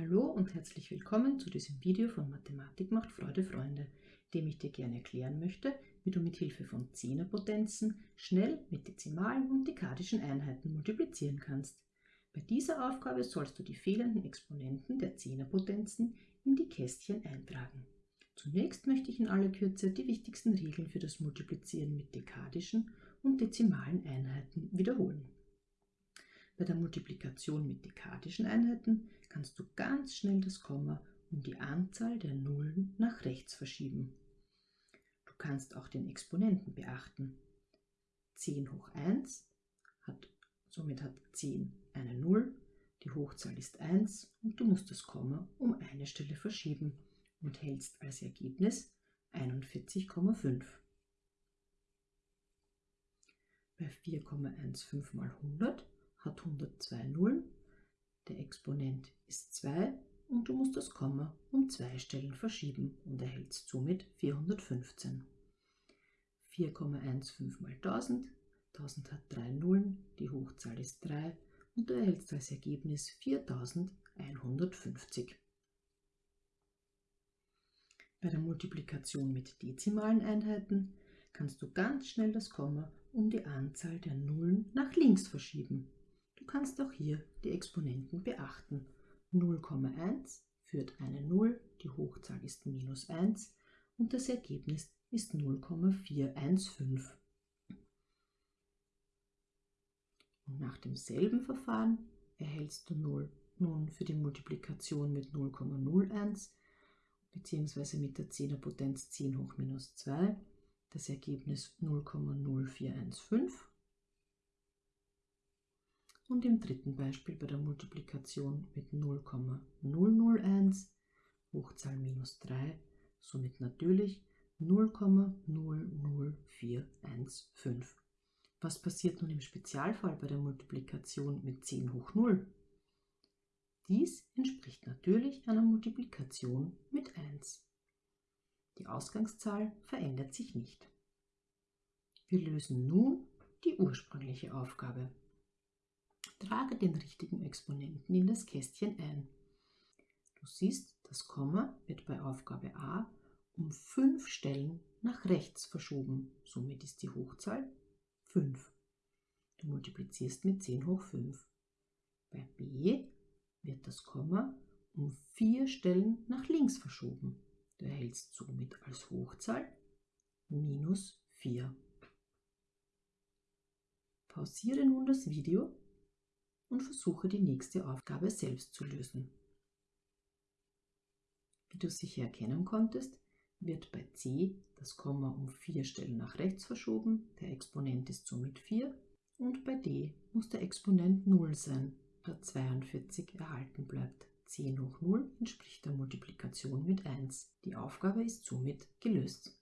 Hallo und herzlich willkommen zu diesem Video von Mathematik macht Freude Freunde, dem ich dir gerne erklären möchte, wie du mit Hilfe von Zehnerpotenzen schnell mit dezimalen und dekadischen Einheiten multiplizieren kannst. Bei dieser Aufgabe sollst du die fehlenden Exponenten der Zehnerpotenzen in die Kästchen eintragen. Zunächst möchte ich in aller Kürze die wichtigsten Regeln für das Multiplizieren mit dekadischen und dezimalen Einheiten wiederholen. Bei der Multiplikation mit dekadischen Einheiten kannst du ganz schnell das Komma um die Anzahl der Nullen nach rechts verschieben. Du kannst auch den Exponenten beachten. 10 hoch 1 hat, somit hat 10 eine Null, die Hochzahl ist 1 und du musst das Komma um eine Stelle verschieben und hältst als Ergebnis 41,5. Bei 4,15 mal 100 hat 102 Nullen, der Exponent ist 2 und du musst das Komma um zwei Stellen verschieben und erhältst somit 415. 4,15 mal 1000, 1000 hat 3 Nullen, die Hochzahl ist 3 und du erhältst als Ergebnis 4150. Bei der Multiplikation mit dezimalen Einheiten kannst du ganz schnell das Komma um die Anzahl der Nullen nach links verschieben kannst auch hier die Exponenten beachten. 0,1 führt eine 0, die Hochzahl ist minus 1 und das Ergebnis ist 0,415. Und nach demselben Verfahren erhältst du 0 nun für die Multiplikation mit 0,01 bzw. mit der Zehnerpotenz 10 hoch minus 2 das Ergebnis 0,0415 und im dritten Beispiel bei der Multiplikation mit 0,001 Hochzahl minus 3, somit natürlich 0,00415. Was passiert nun im Spezialfall bei der Multiplikation mit 10 hoch 0? Dies entspricht natürlich einer Multiplikation mit 1. Die Ausgangszahl verändert sich nicht. Wir lösen nun die ursprüngliche Aufgabe. Trage den richtigen Exponenten in das Kästchen ein. Du siehst, das Komma wird bei Aufgabe A um 5 Stellen nach rechts verschoben. Somit ist die Hochzahl 5. Du multiplizierst mit 10 hoch 5. Bei B wird das Komma um 4 Stellen nach links verschoben. Du erhältst somit als Hochzahl minus 4. Pausiere nun das Video und versuche die nächste Aufgabe selbst zu lösen. Wie du sicher erkennen konntest, wird bei c das Komma um vier Stellen nach rechts verschoben, der Exponent ist somit 4 und bei d muss der Exponent 0 sein, da 42 erhalten bleibt. 10 hoch 0 entspricht der Multiplikation mit 1. Die Aufgabe ist somit gelöst.